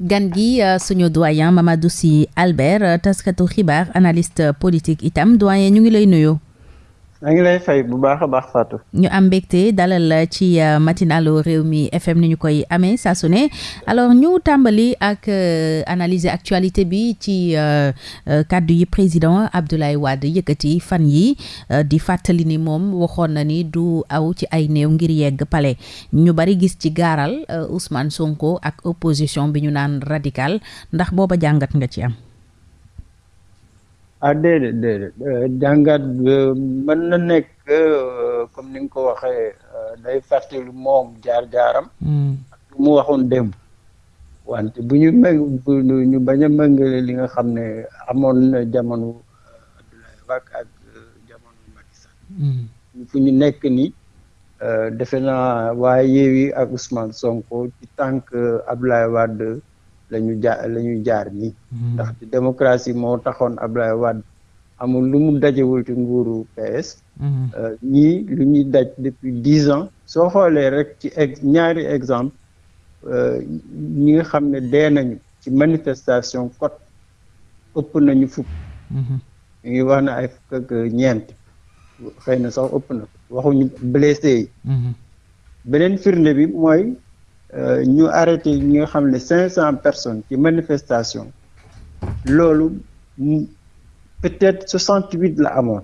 gan gi suñu doyen Mamadou Sy Albert taskatu xibaar analyste politique itam doyen ñu ngi lay nuyu. Maa ngi lay fay bu baax a baax Fatou. ñu am mbégte dalal ci matinalu Rewmi FM ni ñu koy amee saa su ne alors ñu tàmbali ak analyser actualité bi ci kàddu yi président Abdoulaye Wade yëkkati fan yi di fàttali ni moom waxoon na ni du aw ci ay néew ngir yegg palais ñu bari gis ci gaaral Ousmane Sonko ak opposition bi ñu naan radical ndax booba jàngat nga ci am. Déedéet jàngat mën na nekk comme ni nga ko waxee day fàttali moom jaar-jaaram. ak lu mu waxoon démb. wante bu ñu meg ñu bañ a méngale li nga xam ne amoon na jamono Abdoulaye Wade ak jamono Macky Sall. fu ñu nekk ni defe naa waaye Yewwi ak Ousmane Sonko ci tànk Abdoulaye Wade. Jaar la ñu jaar nii. Ndax ci démocratie moo taxoon Abdoulaye Wade amul lu mu dajewul ci nguuru PS ñii lu ñuy daj depuis dix ans. Soo xoolee rek ci ex ñaari exemple ñi nga xam ne dee nañu ci manifestation kot ëpp nañu fukk. Ñu ngi wax na ay fukk ak ñeent. Xëy na sax ëpp na. Waxuñu blessé yi. Beneen firnde bi mooy ñu arrêté ñi nga xam ne cinq cent personnes ci manifestation loolu peut-être soixante huit la amoon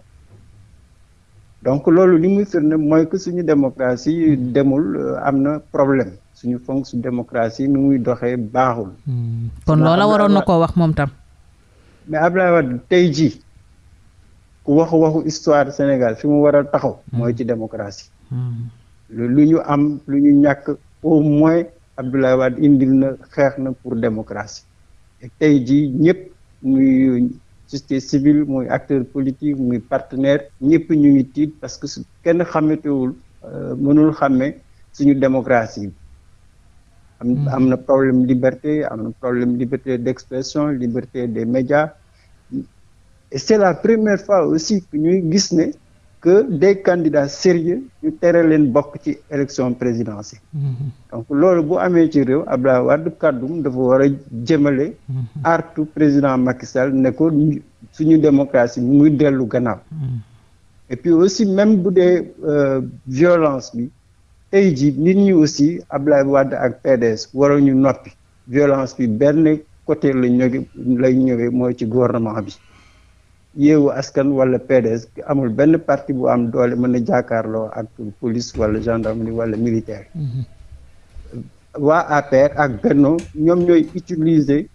donc loolu li muy firnde mooy que suñu démocratie demul am na problème suñu fonction démocratie nu muy doxee baaxul. kon loola waroon na koo wax moom tam. mais Abdoulaye Wade tey jii ku waxu waxu histoire Sénégal fi mu war a taxaw. mooy ci démocratie. lu ñu am lu ñu ñàkk. Au moins Abdoulaye Wade indil na xeex na pour démocratie. Et tey jii ñëpp muy société civile muy acteur politique muy partenaire ñëpp ñu ngi tiit parce que su kenn xametewul mënul xàmme suñu démocratie bi. Am am na problème liberté am na problème liberté d'expression liberté des médias. Et c'est la première fois aussi que ñuy gis ne que des candidats sérieux ñu tere leen bokk ci élection présidentielle. Donc loolu bu amee ci réew Abdoulaye Wade kàddum dafa war a jëmale artu président Macky Sall ne ko suñu démocratie muy dellu gannaaw. Et puis aussi même bu dee violence bi tey ji nit ñi aussi Abdoulaye Wade ak PDS waruñu noppi. Violence bi benn côté la ñëwee lay ñëwee mooy ci gouvernement bi yeewu askan wala PDS amul benn parti bu am doole mën a jàkkaarloo ak police wala gendarmerie wala militaire. Waa APR ak Benno ñoom ñooy utiliser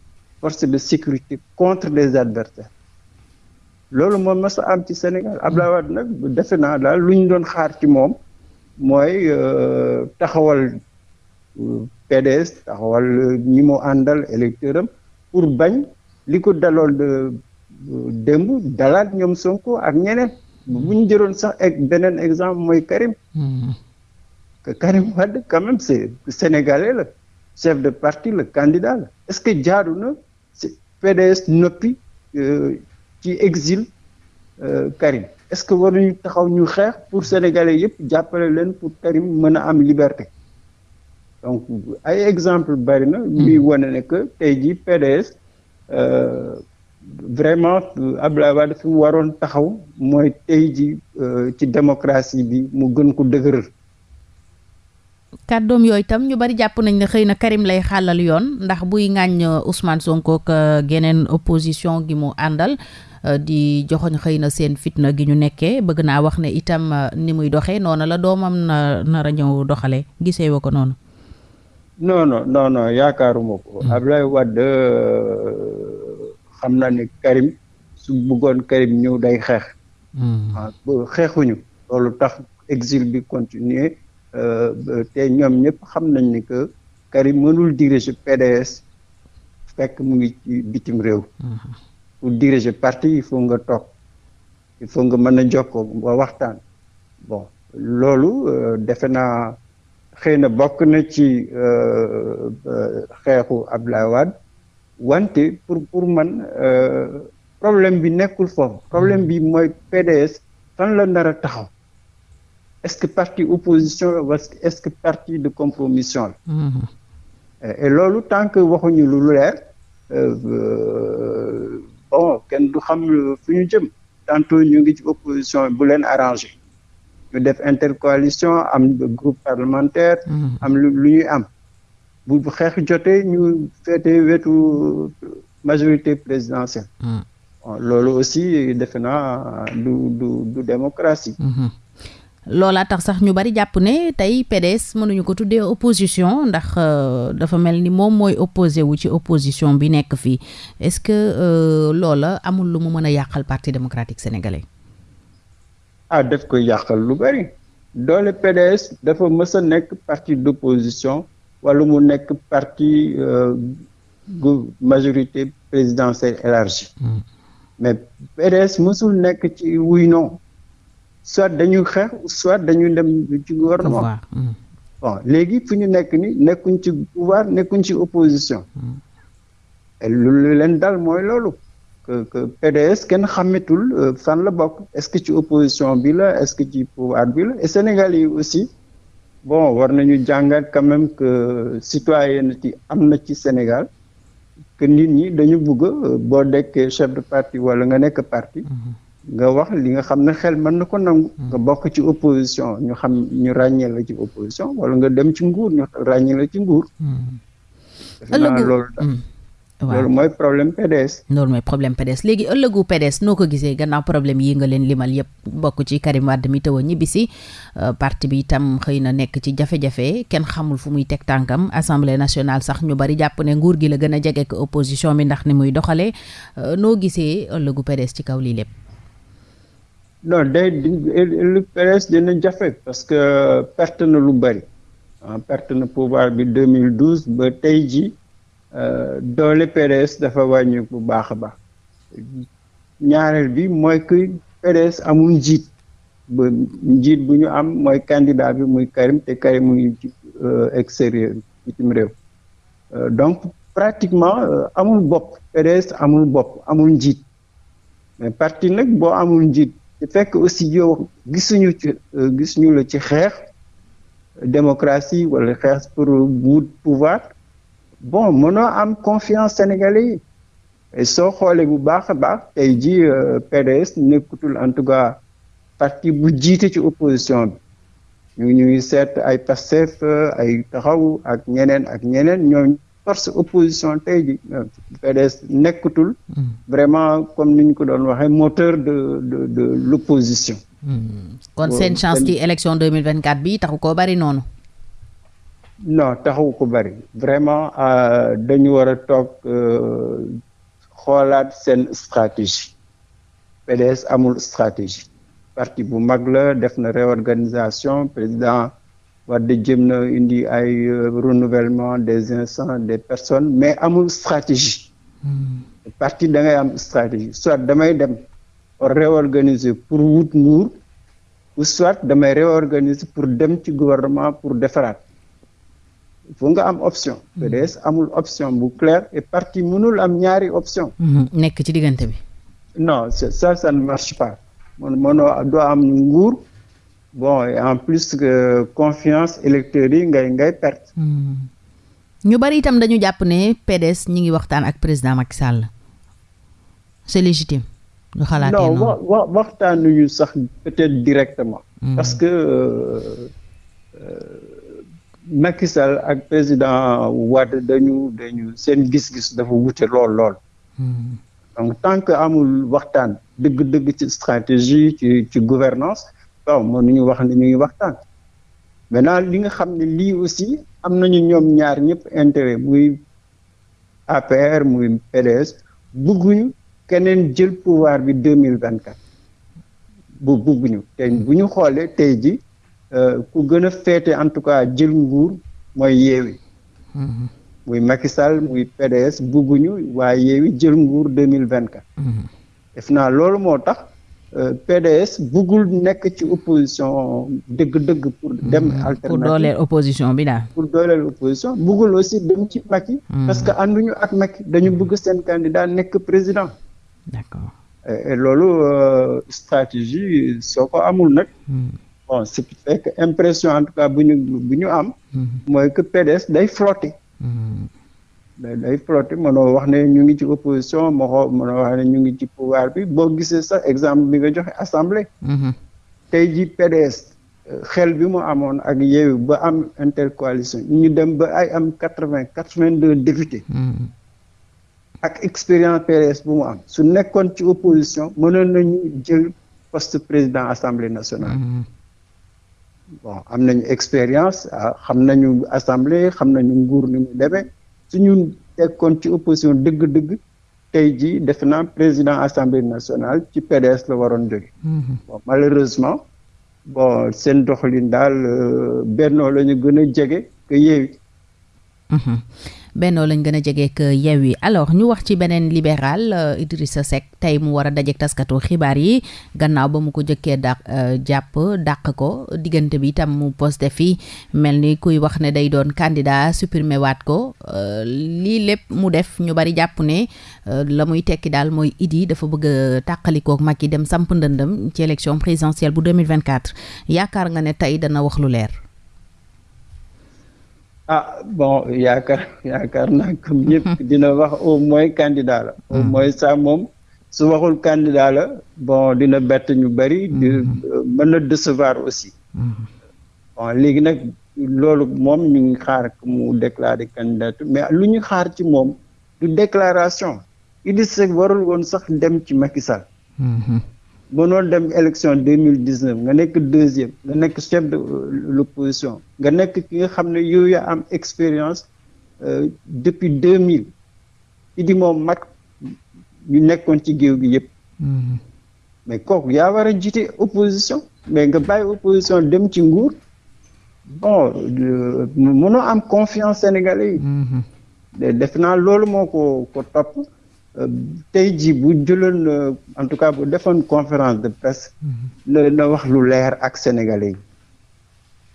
force de sécurité contre des adversaires. Loolu moom mas a am ci Sénégal. Abdoulaye Wade nag defe naa daal lu ñu doon xaar ci moom mooy taxawal PDS taxawal ñi mu àndal électeur am pour bañ li ko dalool de démb dalaat ñoom Sonko ak ñeneen. bu ñu jëloon sax ak beneen exemple mooy Karim. Que Karim Wade quand même c'est sénégalais la chef de parti le candidat la. Est-ce que jaaru na PDS noppi ci exil Karim? Est-ce que waruñu taxaw ñu xeex pour sénégalais yëpp jàppale leen pour Karim mën a am liberté? Donc ay exemple bari na. Luy wane ne que tey jii PDS vraiment Abdoulaye Wade fi mu waroon taxaw mooy tey ji ci démocratie bi mu gën ko dëgëral. Kàddoom yooyu tam ñu bari jàpp nañ ne xëy na Karim lay xàllal yoon ndax buy ŋàññ Ousmane Sonko ak geneen opposition gi mu àndal di joxoñ xëy na seen fitna gi ñu nekkee. Bëgg naa wax ne itam ni muy doxee noonu la doomam na nar a ñëw doxalee. Gisee wa ko noonu? Non non non non yaakaaruma ko. Abdoulaye Wade xam naa ne Karim su bëggoon Karim ñëw day xeex. Waaw xeexuñu. Loolu tax exil bi continuer te ñoom ñëpp xam nañ ni que Karim mënul diriger PDS fekk mu ngi ci bitim réew. Pour diriger parti il faut nga toog il faut nga mën a jokkoo nga waxtaan. Bon loolu defe naa xëy na bokk na ci xeexu Abdoulaye Wade. Wante pour pour man problème bi nekkul foofu. Problème bi mooy PDS fan la nar a taxaw. Est-ce que parti opposition la est-ce que parti de compromission la? Et loolu tant que waxuñu lu leer bon kenn du xam fu ñu jëm. Tantôt ñu ngi ci opposition bu leen arrangé. Ñu def intercoalition am groupe parlementaire am lu ñuy am bu xeex jotee ñu féete wetu majorité présidentielle. Loolu aussi defe naa du du du démocratie. Loolaa tax sax ñu bari jàpp ne tey PDS mënuñu ko tuddee opposition ndax dafa mel ni moom mooy opposé wu ci opposition bi nekk fii. Est-ce que loola amul lu mu mën a yàqal parti démocratique sénégalais? ah daf koy yàqal lu bari. Doole PDS dafa mës a nekk parti d'opposition wala mu nekk parti majorité présidentielle élargie. mais PDS mësul nekk ci wuy non. soit dañuy xeex soit dañuy dem ci gouvernement. Bon léegi fu ñu nekk ni nekkuñ ci pouvoir nekkuñ ci opposition. Lu leen dal mooy loolu que que PDS kenn xàmmetul fan la bokk. Est-ce que ci opposition bi la est-ce que ci pouvoir bi la? Et Sénégal yi aussi bon war nañu jàngat quand même que citoyenneté am na ci Sénégal que nit ñi dañu bëgg boo dekkee chef de parti wala nga nekk parti nga wax li nga xam ne xel mën na ko nangu. nga bokk ci opposition ñu xam ñu ràññee la ci opposition wala nga dem ci nguur ñu ràññee la ci nguur. ëllëgu. loolu loolu mooy problème PDS. loolu mooy problème PDS léegi ëllëgu PDS noo ko gisee? Gannaaw problème yi nga leen limal bokk ci Karim Wade mi taw a ñibbisi parti bi itam xëy na nekk ci jafe-jafe kenn xamul fu muy teg tànkam. Assemblée nationale sax ñu bari jàpp ne nguur gi la gën a jege ko opposition bi ndax ni muy doxalee. Noo gisee ëllëgu PDS ci kaw lii lépp? non day lu PDS dina jafe parce que perte na lu bari. Perte na pouvoir bi 2012 ba tey ji doole PDS dafa wàññi bu baax a baax. Ñaareel bi mooy que PDS amul njiit. Ba njiit bu ñu am mooy candidat bi muy Karim te Karim muy extérieur bitim réew. Donc pratiquement amul bopp. PDS amul bopp amul njiit. Mais parti nag boo amul njiit te fekk aussi yow gisuñu ci gisuñu la ci xeex démocratie wala xeex pour wut pouvoir bon mënoo am confiance sénégalais yi. Soo xoolee bu baax a baax tey ji PDS nekkutul en tout cas parti bu jiite ci opposition bi. Ñu ñuy seet ay Pastef ay taxaw ak ñeneen ak ñeneen ñooñu force opposition tey ji PDS nekkatul vraiment comme ni ñu ko doon waxee moteur de de de l'opposition. Kon seen chance ci élection 2024 bi taxu koo bari noonu non taxu ko bari. Vraiment dañu war a toog xoolaat seen stratégie. PDS amul stratégie. Parti bu mag la def na réorganisation. Président Wade jëm na indi ay renouvellement des instants des personnes mais amul stratégie. Parti da ngay am stratégie. Soit damay dem réorganiser pour wut nguur ou soit damay réorganiser pour dem ci gouvernement pour defaraat il faut nga am option. PDS amul option bu claire et parti mënul am ñaari option. Nekk ci diggante bi. Non ça ça ne marche pas. Man mënoo doo am nguur. Bon et en plus que confiance électeurs yi ngay ngay perte. Ñu bari itam dañu jàpp ne PDS ñi ngi waxtaan ak président Macky Sall. C'est légitime. Ñu xalaatee noonu. non wa waxtaanuñu sax peut-être directement. Parce que Macky Sall ak président Wade dañu dañu seen gis-gis dafa wute lool lool. Donc tant que amul waxtaan dëgg-dëgg ci stratégie ci ci gouvernance waaw mënuñu wax ne ñu ngi waxtaan. Maintenant li nga xam ne lii aussi am nañu ñoom ñaar ñëpp intérêt muy APR muy PDS bëgguñu keneen jël pouvoir bi deux mille vingt quatre bu bëgguñu te bu ñu xoolee tey ji ku gën a féete en tout cas jël nguur mooy yeewi muy Macky Sall muy PDS bëgguñu waaye yeewi jël nguur deux mille vingt quatre def naa loolu moo tax PDS bëggul nekk ci opposition dëgg-dëgg pour dem alternative. pour dooleel opposition bi daal. Pour dooleel opposition bëggul aussi dem ci Macky. Parce que ànduñu ak Macky dañu bëgg seen candidat nekk président. D'accord. Et loolu stratégie soo ko amul nag bon ce qui fait que impression en tout cas bu ñu bu ñu am. Mooy que PDS day flotter day flotter mënoo wax ne ñu ngi ci opposition moo mënoo wax ne ñu ngi ci pouvoir bi. Boo gisee sax exemple bi nga joxe assemblée. tey ji PDS xel bi mu amoon ak Yewwi ba am intercoalition ñu dem ba ay am quatre vingt quatre vingt deux députés. ak expérience PDS bu mu am. Su nekkoon ci opposition mënoon nañu jël poste président assemblée nationale. Bon am nañu expérience xam nañu assemblée xam nañu nguur ni mu demee. Suñu nekkoon ci opposition dëgg-dëgg tey jii defe naa président assemblée nationale ci PDS la waroon jóge. Bon malheureusement bon seen doxalin daal bennoo la ñu gën a jege que bennoo lañ gën a jegeek Yewwi alors ñu wax ci beneen libéral Idrissa Seck tey mu war a dajeek taskatu xibaar yi gannaaw ba mu ko jëkkee dàq jàpp dàq ko. Diggante bi itam mu posté fi. Mel ni kuy wax ne day doon candidat supprimé waat ko. Lii lépp mu def ñu bari jàpp ne. La muy tekki daal mooy Idi dafa bëgg a tàqalikook Macky dem samp ndëndëm ci élection présidentielle bu 2024 yaakaar nga ne tey dana wax lu leer ah bon yaakaar yaakaar naa comme ñëpp dina wax au moins candidat la. Au moins ça moom su waxul candidat la bon dina bett ñu bëri di mën na décevoir aussi. Bon léegi nag loolu moom ñu ngi xaar mu déclarer candidature mais lu ñu xaar ci moom du déclaration. Idrissa Seck warul woon sax dem ci Macky Sall. Mënoon dem élection deux mille dix neuf nga nekk deuxième nga nekk chef de l'opposition nga nekk ki nga xam ne yow yaa am expérience depuis deux mille. Idi moom mag ñu nekkoon ci géew gi yëpp. Mais kooku yaa war a jiite opposition mais nga bàyyi opposition dem ci nguur. Bon mënoo am confiance sénégalais yi. Def naa loolu moo ko ko topp tey jii bu jëloon en tout cas bu defoon conférence de presse na na wax lu leer ak sénégalais yi.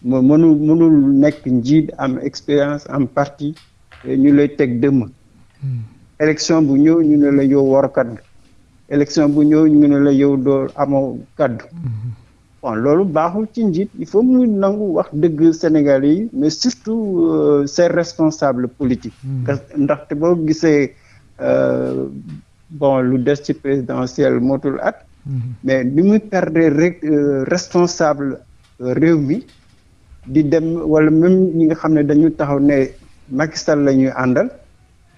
Mo mënul mënul nekk njiit am expérience am parti ñu lay teg dëmm. Élection bu ñëw ñu ne la yow warkat nga élection bu ñëw ñu ne la yow doo amoo kaddu. Bon loolu baaxul ci njiit. Il faut mu nangu wax dëgg sénégalais yi mais surtout ses responsables politiques. Ndaxte boo gisee bon lu des ci présidentielle motul at. Mais ni muy perdre rek responsable réew mi di dem wala même ñi nga xam ne dañu taxaw ne Macky Sall la ñuy àndal.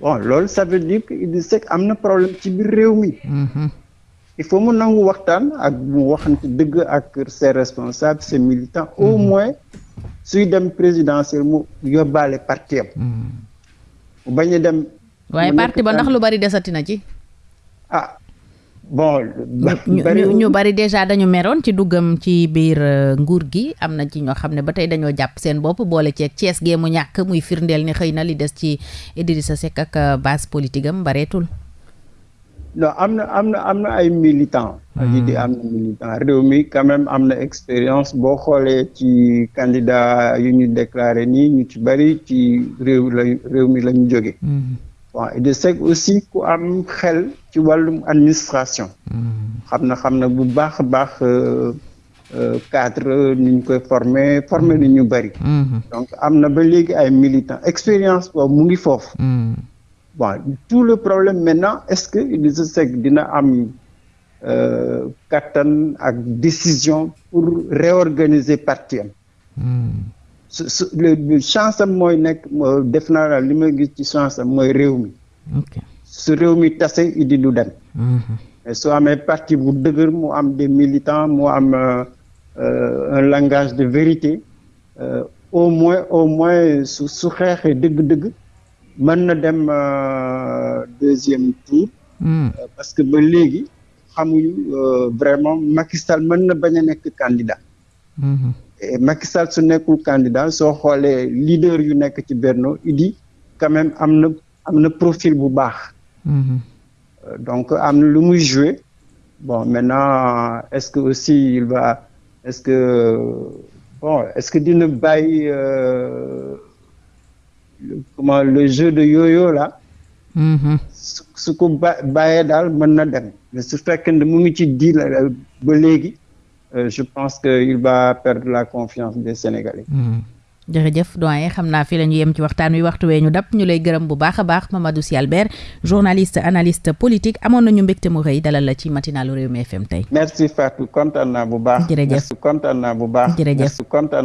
Bon loolu ça veut dire que Idrissa Seck am na problème ci biir réew mi. Il faut mu nangu waxtaan ak mu waxante dëgg ak ses responsables ses militants au moins suy dem présidentielle mu yóbbaale parti am. Bañ a dem waaye parti ba ndax lu bari desati na ci. ah bon. ñu ñu bari déjà dañu meroon ci duggam ci biir nguur gi am na ci ñoo xam ne ba tey dañoo jàpp seen bopp boole ceeg Cees gee mu ñàkk muy firndeel ni xëy na li des ci Idrissa Seck ak base politique am bareetul. non am na am na am na ay militants. yi di am na militant réew mi quand même am na expérience boo xoolee ci candidat yu ñu déclaré nii ñu ci bari ci réew la réew mi la ñu jóge bon Idrissa Seck aussi ku am xel ci wàllum administration. xam na xam na bu baax a baax cadre ni ñu koy former former ni ñu bari. donc am na ba léegi ay militants expérience boobu mu ngi foofu. bon tout le problème maintenant est-ce que Idrissa Seck dina am kattan ak décision pour réorganiser parti am? Su chance am mooy nekk def naa li ma gis ci chance am mooy réew mi. su réew mi tase Idi du dem. mais soo amee parti bu dëgër mu am des militants mu am un langage de vérité au moins au moins su su xeexee dëgg-dëgg mën na dem deuxième tour. parce que ba léegi xamuñu vraiment Macky Sall mën na bañ a nekk candidat. Et Macky Sall su nekkul candidat soo xoolee leader yu nekk ci Benno Idi quand même am na am na profil bu baax. donc am na lu muy jouer bon maintenant est-ce que aussi il va est-ce que bon est-ce que dina bàyyi comment le jeu de yo-yo là? su su ko ba bàyyee daal mën na dem mais su fekkee ne mu ngi ci di ba léegi. Je pense que il va perdre la confiance des Sénégalais. jërëjëf doyen xam naa fi la ñu yem ci waxtaan wi waxtu wee ñu dab ñu lay gërëm bu baax a baax Mamadou Sy Albert journaliste analyste politique amoon nañu mbégte mu rëy dalal la ci matinalu Rewmi FM tey. merci Fatou kontaan naa bu baax. jërëjëf kontaan naa bu baax. jërëjëf kontaan naa